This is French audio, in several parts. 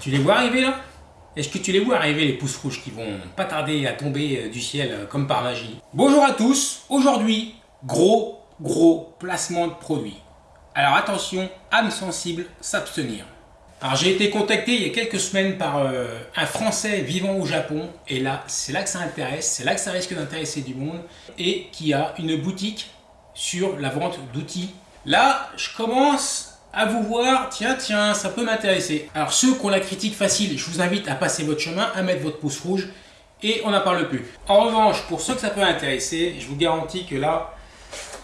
Tu les vois arriver là? Est-ce que tu les vois arriver les pouces rouges qui vont pas tarder à tomber euh, du ciel euh, comme par magie? Bonjour à tous, aujourd'hui, gros, gros placement de produits. Alors attention, âme sensible, s'abstenir. Alors j'ai été contacté il y a quelques semaines par euh, un Français vivant au Japon, et là, c'est là que ça intéresse, c'est là que ça risque d'intéresser du monde, et qui a une boutique sur la vente d'outils. Là, je commence à vous voir, tiens, tiens, ça peut m'intéresser. Alors ceux qui ont la critique facile, je vous invite à passer votre chemin, à mettre votre pouce rouge et on n'en parle plus. En revanche, pour ceux que ça peut intéresser, je vous garantis que là,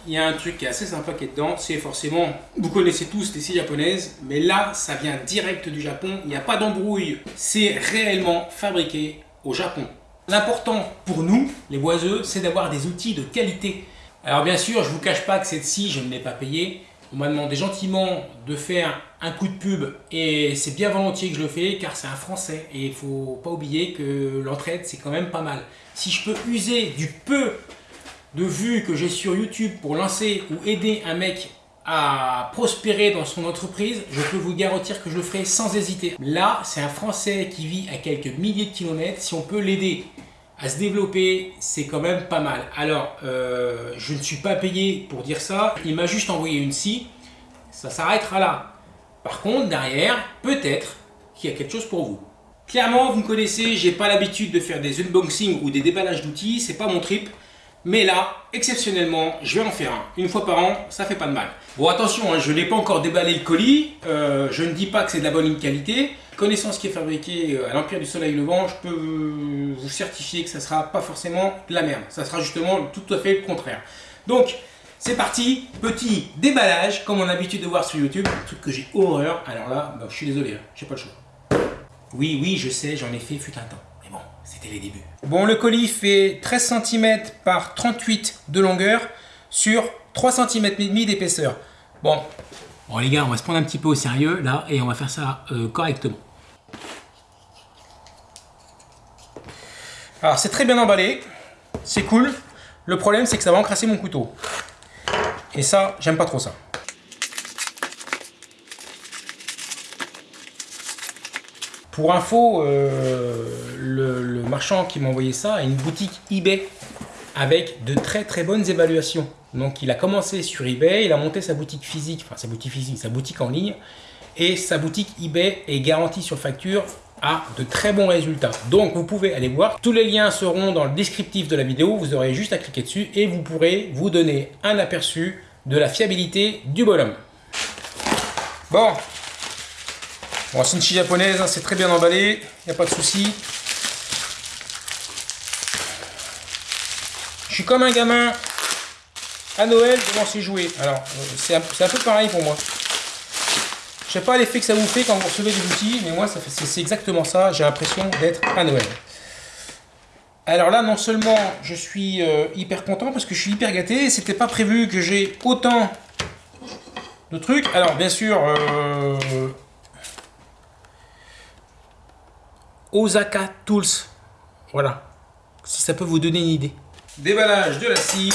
il y a un truc qui est assez sympa qui est dedans, c'est forcément, vous connaissez tous les scies japonaises, mais là, ça vient direct du Japon, il n'y a pas d'embrouille, c'est réellement fabriqué au Japon. L'important pour nous, les boiseux, c'est d'avoir des outils de qualité. Alors bien sûr, je ne vous cache pas que cette scie, je ne l'ai pas payée, on m'a demandé gentiment de faire un coup de pub et c'est bien volontiers que je le fais car c'est un français et il faut pas oublier que l'entraide c'est quand même pas mal. Si je peux user du peu de vues que j'ai sur YouTube pour lancer ou aider un mec à prospérer dans son entreprise, je peux vous garantir que je le ferai sans hésiter. Là, c'est un Français qui vit à quelques milliers de kilomètres. Si on peut l'aider à se développer, c'est quand même pas mal. Alors, euh, je ne suis pas payé pour dire ça, il m'a juste envoyé une scie, ça s'arrêtera là. Par contre, derrière, peut-être qu'il y a quelque chose pour vous. Clairement, vous me connaissez, j'ai pas l'habitude de faire des unboxings ou des déballages d'outils, c'est pas mon trip. Mais là, exceptionnellement, je vais en faire un. Une fois par an, ça fait pas de mal. Bon, attention, hein, je n'ai pas encore déballé le colis. Euh, je ne dis pas que c'est de la bonne qualité. Connaissant ce qui est fabriqué euh, à l'Empire du Soleil Levant, je peux vous certifier que ça ne sera pas forcément de la merde. Ça sera justement tout à fait le contraire. Donc, c'est parti. Petit déballage, comme on a l'habitude de voir sur YouTube. Un truc que j'ai horreur. Alors là, bah, je suis désolé, hein, j'ai pas le choix. Oui, oui, je sais, j'en ai fait fut un temps. C'était les débuts. Bon, le colis fait 13 cm par 38 de longueur sur 3 cm et demi d'épaisseur. Bon. bon, les gars, on va se prendre un petit peu au sérieux là et on va faire ça euh, correctement. Alors, c'est très bien emballé, c'est cool. Le problème, c'est que ça va encrasser mon couteau. Et ça, j'aime pas trop ça. Pour info, euh, le, marchand qui m'a envoyé ça a une boutique eBay avec de très très bonnes évaluations. Donc il a commencé sur eBay, il a monté sa boutique physique, enfin sa boutique physique, sa boutique en ligne. Et sa boutique eBay est garantie sur facture à de très bons résultats. Donc vous pouvez aller voir. Tous les liens seront dans le descriptif de la vidéo. Vous aurez juste à cliquer dessus et vous pourrez vous donner un aperçu de la fiabilité du bonhomme. Bon, Bon, scie japonaise, hein, c'est très bien emballé, il n'y a pas de souci. Je suis comme un gamin à Noël devant ses jouets. Alors, euh, c'est un, peu pareil pour moi. Je sais pas l'effet que ça vous fait quand vous recevez des outils, mais moi, c'est exactement ça. J'ai l'impression d'être à Noël. Alors là, non seulement je suis euh, hyper content parce que je suis hyper gâté, c'était pas prévu que j'ai autant de trucs. Alors bien sûr, euh, Osaka Tools. Voilà. Si ça peut vous donner une idée. Déballage de la scie.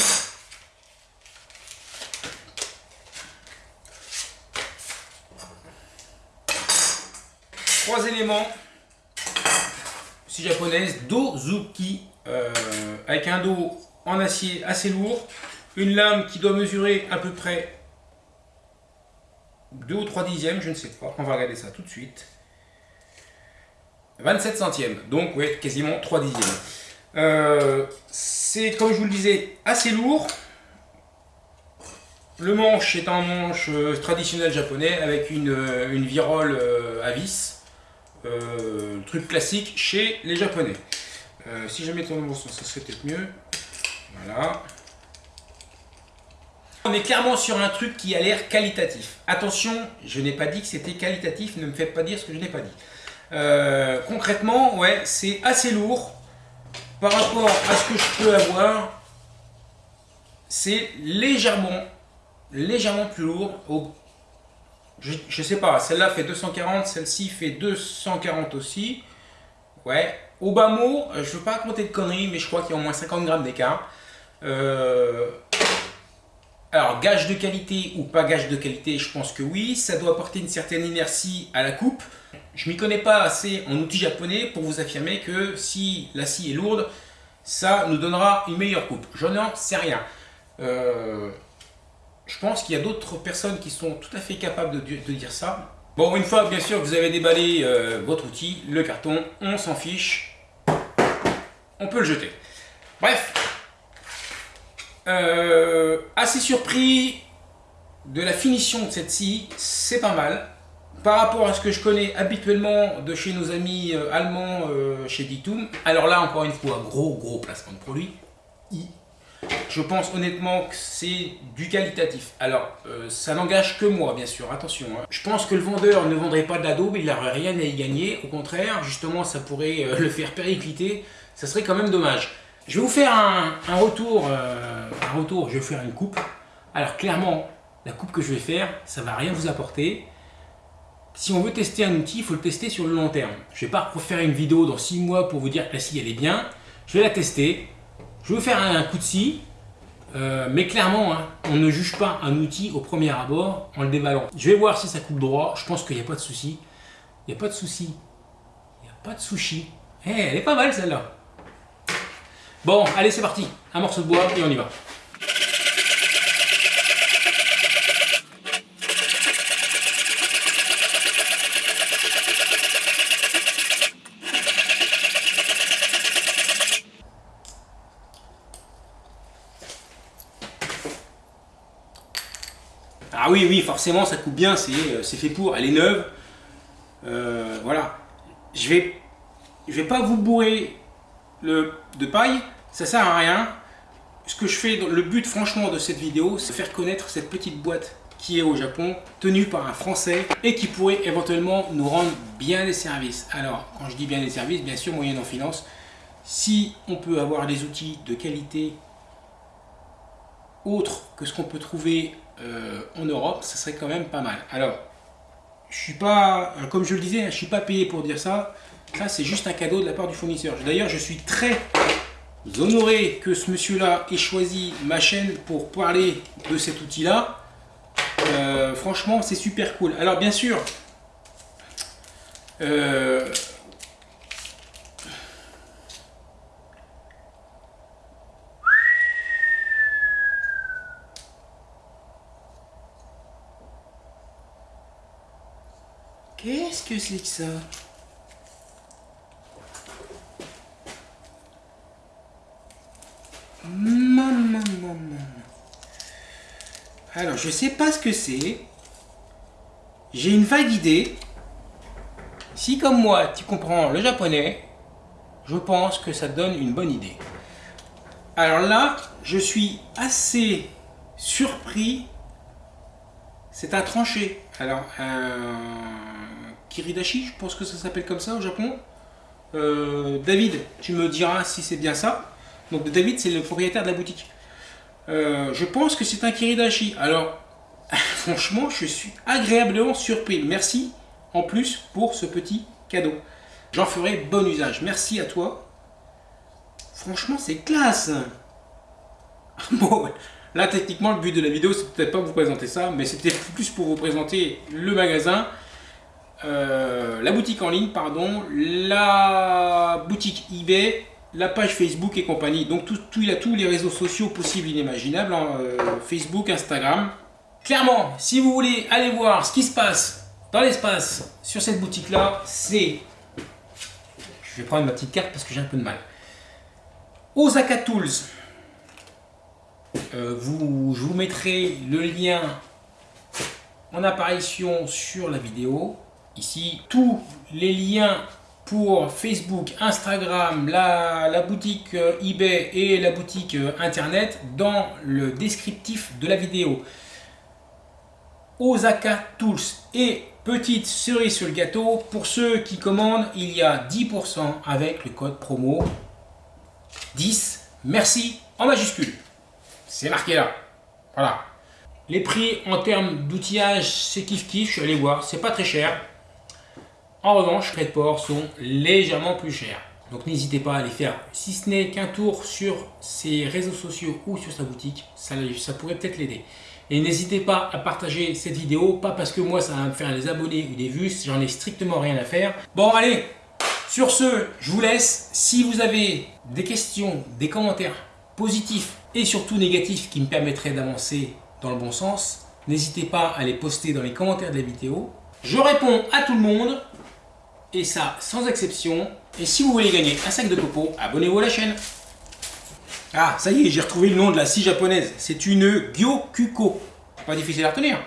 Trois éléments. Scie japonaise Dozuki. Euh, avec un dos en acier assez lourd. Une lame qui doit mesurer à peu près 2 ou 3 dixièmes, je ne sais pas. On va regarder ça tout de suite. 27 centièmes, donc ouais, quasiment 3 dixièmes. Euh, c'est, comme je vous le disais, assez lourd. Le manche est un manche euh, traditionnel japonais avec une, euh, une virole à vis. truc classique chez les japonais. si je mettais mon sens, ça serait peut-être mieux. Voilà. On est clairement sur un truc qui a l'air qualitatif. Attention, je n'ai pas dit que c'était qualitatif, ne me faites pas dire ce que je n'ai pas dit. Euh, concrètement, ouais, c'est assez lourd par rapport à ce que je peux avoir. C'est légèrement, légèrement plus lourd. Je sais pas, celle-là fait 240, celle-ci fait 240 aussi. Ouais, au bas mot, euh, je veux pas compter de conneries, mais je crois qu'il y a au moins 50 grammes d'écart. Euh, alors, gage de qualité ou pas gage de qualité, je pense que oui. Ça doit apporter une certaine inertie à la coupe. Je m'y connais pas assez en outils japonais pour vous affirmer que si la scie est lourde, ça nous donnera une meilleure coupe. Je n'en sais rien. Euh, je pense qu'il y a d'autres personnes qui sont tout à fait capables de, dire ça. Bon, une fois bien sûr que vous avez déballé euh, votre outil, le carton, on s'en fiche, on peut le jeter. Bref, euh, assez surpris de la finition de cette scie, c'est pas mal. Par rapport à ce que je connais habituellement de chez nos amis euh, allemands euh, chez Ditum, alors là encore une fois, gros gros placement de produit. Je pense honnêtement que c'est du qualitatif. Alors, ça n'engage que moi, bien sûr, attention. Hein. Je pense que le vendeur ne vendrait pas d'ado, mais il n'aurait rien à y gagner. Au contraire, justement, ça pourrait le faire péricliter. Ça serait quand même dommage. Je vais vous faire un, retour, un retour, je vais faire une coupe. Alors, clairement, la coupe que je vais faire, ça va rien vous apporter si on veut tester un outil, il faut le tester sur le long terme. Je ne vais pas refaire une vidéo dans 6 mois pour vous dire que la scie elle est bien. Je vais la tester. Je vais faire un coup de scie. Euh, mais clairement, hein, on ne juge pas un outil au premier abord en le déballant. Je vais voir si ça coupe droit. Je pense qu'il n'y a pas de souci. Il n'y a pas de souci. Il n'y a pas de sushi. Eh, elle est pas mal celle-là. Bon, allez, c'est parti. Un morceau de bois et on y va. Ah oui, oui, forcément, ça coupe bien, c'est euh, fait pour, elle est neuve. Euh, voilà. Je vais, je vais pas vous bourrer le, de paille, ça sert à rien. Ce que je fais, le but franchement de cette vidéo, c'est faire connaître cette petite boîte qui est au Japon, tenue par un Français et qui pourrait éventuellement nous rendre bien des services. Alors, quand je dis bien des services, bien sûr, moyen en finance, si on peut avoir des outils de qualité autre que ce qu'on peut trouver euh, en Europe, ça serait quand même pas mal. Alors, je suis pas, euh, comme je le disais, je suis pas payé pour dire ça. Ça, c'est juste un cadeau de la part du fournisseur. D'ailleurs, je suis très honoré que ce monsieur-là ait choisi ma chaîne pour parler de cet outil-là. Euh, franchement, c'est super cool. Alors, bien sûr, Qu'est-ce que c'est que ça? Alors, je sais pas ce que c'est. J'ai une vague idée. Si comme moi, tu comprends le japonais, je pense que ça donne une bonne idée. Alors là, je suis assez surpris. C'est un tranché. Alors, Kiridashi, je pense que ça s'appelle comme ça au Japon. Euh, David, tu me diras si c'est bien ça. Donc David, c'est le propriétaire de la boutique. Euh, je pense que c'est un Kiridashi. Alors, franchement, je suis agréablement surpris. Merci en plus pour ce petit cadeau. J'en ferai bon usage. Merci à toi. Franchement, c'est classe. bon, là, techniquement, le but de la vidéo, c'est peut-être pas vous présenter ça, mais c'était plus pour vous présenter le magasin euh, la boutique en ligne, pardon, la boutique eBay, la page Facebook et compagnie. Donc tout, il a tous les réseaux sociaux possibles inimaginables, hein, euh, Facebook, Instagram. Clairement, si vous voulez aller voir ce qui se passe dans l'espace sur cette boutique-là, c'est... Je vais prendre ma petite carte parce que j'ai un peu de mal. Osaka Tools. Euh, vous, je vous mettrai le lien en apparition sur la vidéo. Ici, tous les liens Facebook, Instagram, la, boutique euh, eBay et la boutique euh, Internet dans le descriptif de la vidéo. Osaka Tools et petite cerise sur le gâteau, pour ceux qui commandent, il y a 10% avec le code promo 10. Merci en majuscule. C'est marqué là. Voilà. Les prix en termes d'outillage, c'est kiff kiff, je suis allé voir, c'est pas très cher. En revanche, frais de port sont légèrement plus chers. Donc n'hésitez pas à aller faire, si ce n'est qu'un tour sur ses réseaux sociaux ou sur sa boutique, ça pourrait peut-être l'aider. Et n'hésitez pas à partager cette vidéo, pas parce que moi ça va me faire des abonnés ou des vues, j'en ai strictement rien à faire. Bon allez, sur ce, je vous laisse. Si vous avez des questions, des commentaires positifs et surtout négatifs qui me permettraient d'avancer dans le bon sens, n'hésitez pas à les poster dans les commentaires de la vidéo. Je réponds à tout le monde, et ça sans exception. Et si vous voulez gagner un sac de coco, abonnez-vous à la chaîne. Ah, ça y est, j'ai retrouvé le nom de la scie japonaise. C'est une Gyokuko. Pas difficile à retenir.